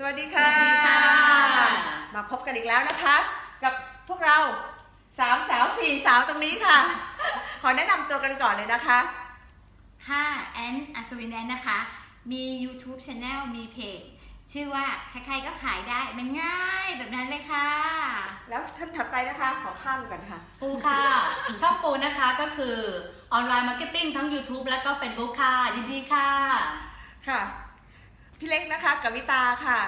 สวัสดีค่ะ สวัสดีค่ะ มาพบกันอีกแล้วนะคะ กับพวกเราสามสาวสี่สาวตรงนี้ค่ะ ขอแนะนำตัวกันก่อนเลยนะคะ ค่ะแอนอัศวินแอนนะคะ มี YouTube Channel มีเพจชื่อว่าใครๆก็ขายได้มันง่ายแบบนั้นเลยค่ะ แล้วท่านถัดไปนะคะ ขอข้ามกันค่ะ ปูค่ะ ช่องปูนะคะก็คือ online marketing ทั้ง YouTube และก็ Facebook ค่ะยินดีค่ะ ค่ะ พี่เล็กนะคะกวิตาค่ะ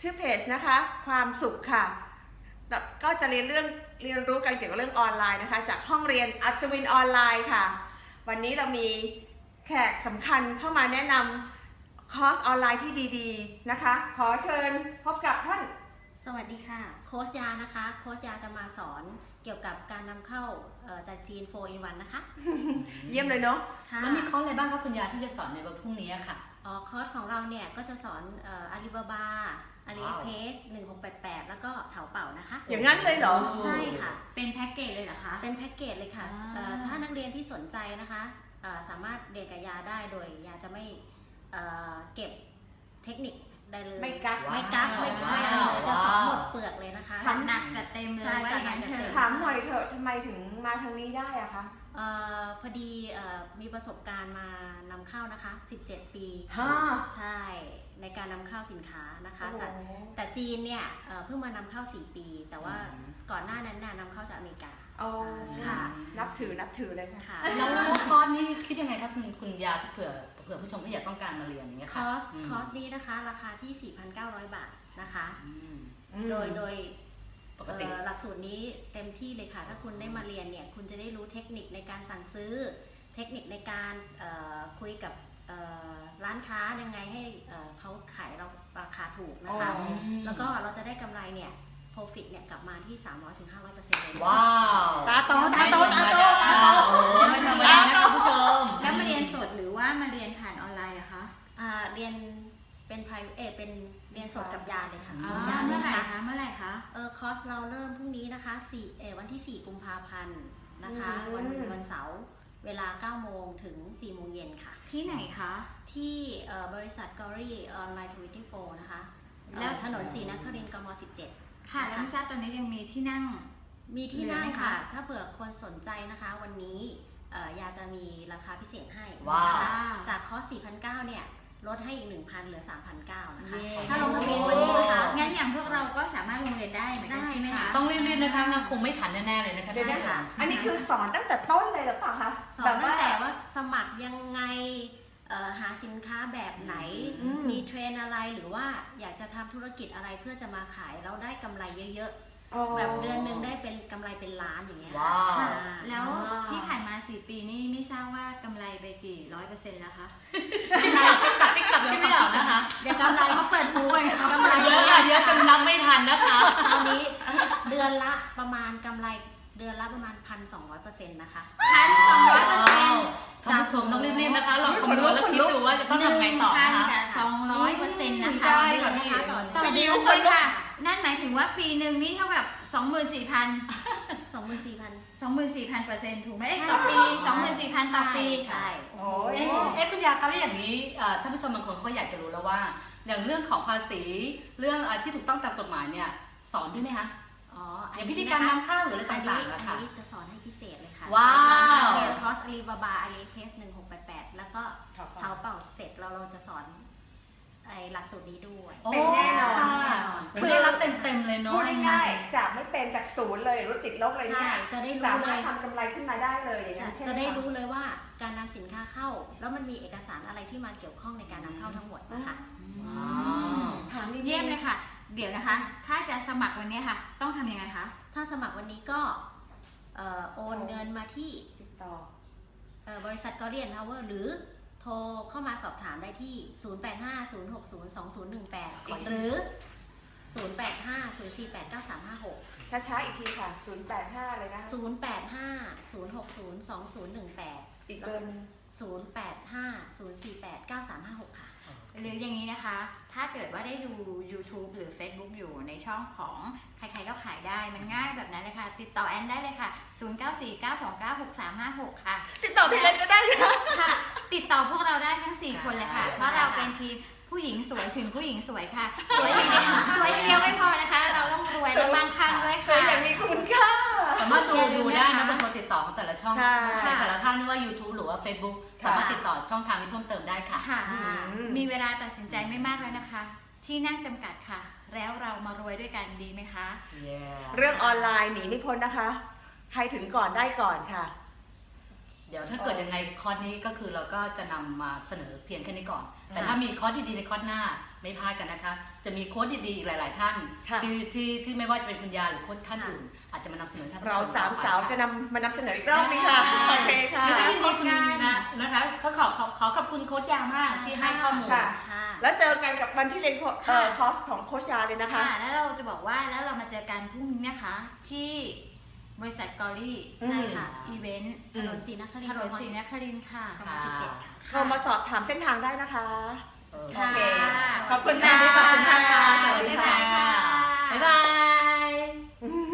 ชื่อเพจนะคะ ความสุขค่ะ ก็จะเรียนเรื่องเรียนรู้กันเกี่ยวกับเรื่องออนไลน์นะคะ จากห้องเรียนอัศวินออนไลน์ค่ะ วันนี้เรามีแขกสำคัญเข้ามาแนะนำคอร์สออนไลน์ที่ดี ๆ นะคะ ขอเชิญพบกับท่าน สวัสดีค่ะ โค้ชยานะคะ โค้ชยาจะมาสอนเกี่ยวกับการนำเข้าเอ่อจากจีน4 in 1นะคะ เยี่ยมเลยเนาะค่ะ แล้วมีคอร์สอะไรบ้างคะคุณยาที่จะสอนในวันพรุ่งนี้ค่ะ อ๋อคอร์สของเราเนี่ยก็จะสอน Alibaba AliExpress 1688แล้วก็เถาเป่านะคะ อย่างนั้นเลยเหรอ ใช่ค่ะ เป็นแพ็กเกจเลยเหรอคะ เป็นแพ็กเกจเลยค่ะอ่า เอ่อถ้านักเรียนที่สนใจนะคะเอ่อสามารถเรียนกับยาได้โดยยาจะไม่เอ่อเก็บเทคนิค ได้เลย ไม่กัก ไม่กักไม่ไม่อะไรเลยจะสอนหมดเปลือกเลยนะคะจัดหนักจัดเต็มเลยใช่ว่าอย่างนั้นจัดหนักจัดเถเต็มอะถามหน่อยเถอะทำไมถึงมาทางนี้ได้อะคะเอ่อพอดีเอ่อมีประสบการณ์มานำเข้านะคะ 17 ปีฮ่าใช่ในการนำเข้าสินค้านะคะโอ้โหจากแต่จีนเนี่ยเอ่อเพิ่งมานำเข้า 4 ปี แต่ว่าก่อนหน้านั้นน่ะนำเข้าจากอเมริกาโอ้ค่ะนับถือนับถือเลยค่ะค่ะแล้วคอร์สนี้คิดยังไงคะคุณคุณยาเผื่อ เผื่อผู้ชมที่อยากต้องการมาเรียนอย่างเงี้ยค่ะ คอร์ส คอร์สนี้นะคะ ราคาที่ 4,900 บาทนะคะอืม โดยโดยปกติ เอ่อหลักสูตรนี้เต็มที่เลยค่ะ ถ้าคุณได้มาเรียนเนี่ยคุณจะได้รู้เทคนิคในการสั่งซื้อ เทคนิคในการเอ่อคุยกับเอ่อร้านค้ายังไงให้เอ่อเขาขายเราราคาถูกนะคะ อ๋อ แล้วก็เราจะได้กำไรเนี่ย profit เนี่ยกลับมาที่ 300-500%ถึง500%เลยว้าว ตาโตตาโตตาโต เรียนเป็น private เออเป็นเรียนสดกับยาเลยค่ะอ๋อ๋ออคอร์สยาเมื่อไหร่นะคะคะเมื่อไหร่คะเออคอร์สเราเริ่มพรุ่งนี้นะคะ4เออวันที่ 4 กุมภาพันธ์นะคะอืมวันวันเสาร์เวลา 9 โมงถึง 4 โมงเย็นค่ะ ที่ไหนคะ ที่เอ่อบริษัทกอรี่ออนไลน์ twenty-four นะคะ แล้แล้ววถนนศรีนครินทร์กม 17 ค่ะ แล้วไม่ทราบตอนนี้ยังมีที่นั่ง มีที่นั่งเหลือไหมคะค่ะ ถ้าเผื่อคนสนใจนะคะ วันนี้เอ่อยาจะมีราคาพิเศษให้ว้าวนะคะ จากคอร์ส4,900 เนี่ย ลดให้อีก 1,000เหลือ 3,900นะคะ เย้ ถ้าลงทะเบียนวันนี้นะคะ งั้นอย่างพวกเราก็สามารถลงเรียนได้เหมือนกันได้ใช่ไหมค่ะคะ ต้องรีบๆนะคะงั้นคงไม่ทันแน่ๆเลยนะคะเดี๋ยวท่านนะผู้ชม อันนี้คือสอนตั้งแต่ต้นเลยหรือเปล่าคะสอนตั้งแต่ว่าสมัครยังไงเอ่อหาสินค้าแบบไหน อืม มีเทรนด์อะไรหรือว่าอยากจะทำธุรกิจอะไรเพื่อจะมาขายแล้วได้กำไรเยอะ อ๋อๆแบบเดือนหนึ่งได้เป็นกำไรเป็นล้านอย่างเงี้ยว้าวค่ะแล้วอ่าที่ผ่านมา 4 ปีนี่ไม่ทราบว่ากำไรไปกี่ร้อยเปอร์เซ็นต์แล้วคะติ๊กตักติ๊กตักที่ไม่ออกนะคะเดี๋ยวกำไรเขาเปิดปูไงกำไรเยอะค่ะเยอะจนนับไม่ทันนะคะตอนนี้เดือนละประมาณกำไรเดือนละประมาณพันสองร้อยเปอร์เซ็นต์นะคะ พันสองร้อยเปอร์เซ็นต์ท่านผู้ชมต้องรีบๆนะคะลองคำนวณแล้วคิดดูว่าจะต้องทำไงต่อพันนะคะ กับสองร้อยเปอร์เซ็นต์นะคะ ใช่เดือนนะคะต่อต่อเดืเดืออนนเลยค่ะ นั่นหมายถึงว่าปีหนึ่งนี่เท่ากับสองหมื่นสี่พันสองหมื่นสี่พัน สองหมื่นสี่พันเปอร์เซ็นต์ถูกไหมเอ้ยใช่ต่อปีสองหมื่นสี่พันต่อปี ใช่โอ้ยเอ๊ะเอ๊ะคุณยาครับแล้วอย่างนี้เอ่อท่านผู้ชมบางคนเขาอยากจะรู้แล้วว่า อย่างเรื่องของภาษีเรื่องอะไรที่ถูกต้องตามกฎหมายเนี่ยสอนด้วยไหมคะอ๋อออันย่างนี้พิธีการนะคะ นำเข้าหรืออะไรอันต่านี้งๆอันะนคะนี้จะสอนให้พิเศษเลยค่ะว้าว เรียนคอร์สอาลีบาบาอาลีเพสหนึ่งหกแปดแปดแล้วก็ครับเท้าเป่าเสร็จเราเราจะสอนไอหลักสูตรนี้ด้วย โอ้เป็นแน่นอน ค่ะคือได้รับ เต็มๆเลยเนาะพูดง่ายๆจากไม่เป็นจากศูนย์เลยรู้ติดลบเลยใช่เนี่ยจะได้สารู้เลมารถยทำกำไรขึ้นมาได้เลยอย่างนั้นใช่ไหมจะได้ครู้เลยว่าการนำสินค้าเข้า แล้วมันมีเอกสารอะไรที่มาเกี่ยวข้องในการนำเข้าทั้งหมดนะคะอ๋อถามจริงๆเยี่ยมเลยค่ะ เดี๋ยวนะคะ ถ้าจะสมัครวันนี้ค่ะ ต้องทำยังไงคะ ถ้าสมัครวันนี้ก็เอ่อโอนเงินมาที่ติดต่อเอ่อบริษัทกอเรียนพาวเวอร์หรือโทรเข้ามาสอบถามได้ที่ 0850602018 หรือ 0850489356 ช้าๆ อีกทีค่ะ 085เลยนะคะ0850602018 อีกเบอร์หนึง 0850489356 ค่ะ หรืออย่างนี้นะคะ ถ้าเกิดว่าได้ดู YouTube หรือ Facebook อยู่ในช่องของใครๆก็ขายได้ มันง่ายแบบนั้นเลยค่ะ ติดต่อแอนได้เลยค่ะ 0949296356 ค่ะ ติดต่อพี่เล็กก็ได้นะ ค่ะ ติดต่อพวกเราได้ทั้ง 4 คนเลยค่ะ เพราะเราเป็นทีม ผู้หญิงสวยถึงผู้หญิงสวยค่ะ สวยอย่างเดียวสวยอย่างเดียวไม่พอนะคะ เราต้องรวยและมั่งคั่งด้วยสวยค่ะอย่างมีคุณค่า สามารถดูอย่าลืดูมได้นะคะนะบนโทรติดต่อของแต่ละช่องใช่ในแต่ละท่านไม่ว่า YouTube หรือว่า Facebook ค่ะ สามารถติดต่อช่องทางนี้เพิ่มเติมได้ค่ะ ค่ะ อืม มีเวลาตัดสินใจไม่มากแล้วนะคะ ที่นั่งจำกัดค่ะ แล้วเรามารวยด้วยกันดีไหมคะ Yeah เรื่องออนไลน์หนีไม่พ้นนะคะ ใครถึงก่อนได้ก่อนค่ะ เดี๋ยวถ้าเกิดยังไงคอร์สนี้ก็คือเราก็จะนำมาเสนอเพียงแค่นี้ก่อน แต่ค่ะถ้ามีคอร์สดีๆในคอร์สหน้าไม่พลาดกันนะคะ จะมีโค้ดดีๆอีกหลาย ๆ ท่านค่ะที่ที่ที่ไม่ว่าจะเป็นคุณยาหรือโค้ดท่านอื่น อาจจะมานำเสนอท่านผู้ชเราสามต่อไปสาวจะนำมานำเสนออีกรอบนึงค่ะโอเคค่ะแล้วก็ยินดีคุณค่ะนะนะคะก็ขอขอขอขอบคุณโค้ชยามากที่ให้ข้อมูลค่ะค่ะแล้วเจอกันกับวันที่เรียนโคเอ่อค่ะคอร์สของโคชยาเลยนะคะค่ะแล้วเราจะบอกว่าแล้วเรามาเจอกันพรุ่งนี้นะคะที่ บริษัทกอรี่ใช่ค่ะ อีเวนต์ถนนสีนครินทถร์นนศรีนครินทร์ค่ะปราค่ะ โทรมาสอบถามเส้นทางได้นะคะ โอเค ขอบคุณค่ะขอบคุณค่ะสวัสดีค่ะ บ๊ายบาย